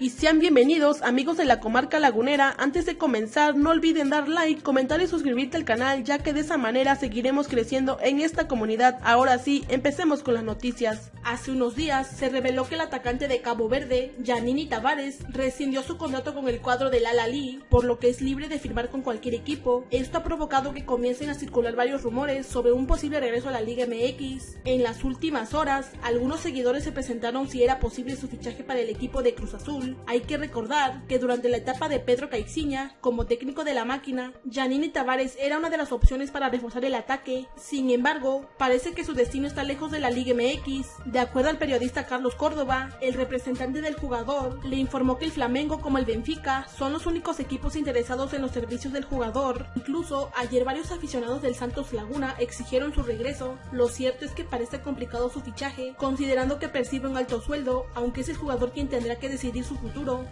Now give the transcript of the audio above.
y sean bienvenidos amigos de la comarca lagunera. Antes de comenzar no olviden dar like, comentar y suscribirte al canal ya que de esa manera seguiremos creciendo en esta comunidad. Ahora sí, empecemos con las noticias. Hace unos días se reveló que el atacante de Cabo Verde, Janini Tavares, rescindió su contrato con el cuadro del Al Ali, por lo que es libre de firmar con cualquier equipo. Esto ha provocado que comiencen a circular varios rumores sobre un posible regreso a la Liga MX. En las últimas horas, algunos seguidores se presentaron si era posible su fichaje para el equipo de Cruz Azul hay que recordar que durante la etapa de Pedro Caixinha, como técnico de la máquina, Janine Tavares era una de las opciones para reforzar el ataque. Sin embargo, parece que su destino está lejos de la Liga MX. De acuerdo al periodista Carlos Córdoba, el representante del jugador le informó que el Flamengo como el Benfica son los únicos equipos interesados en los servicios del jugador. Incluso ayer varios aficionados del Santos Laguna exigieron su regreso. Lo cierto es que parece complicado su fichaje, considerando que percibe un alto sueldo, aunque es el jugador quien tendrá que decidir su futuro.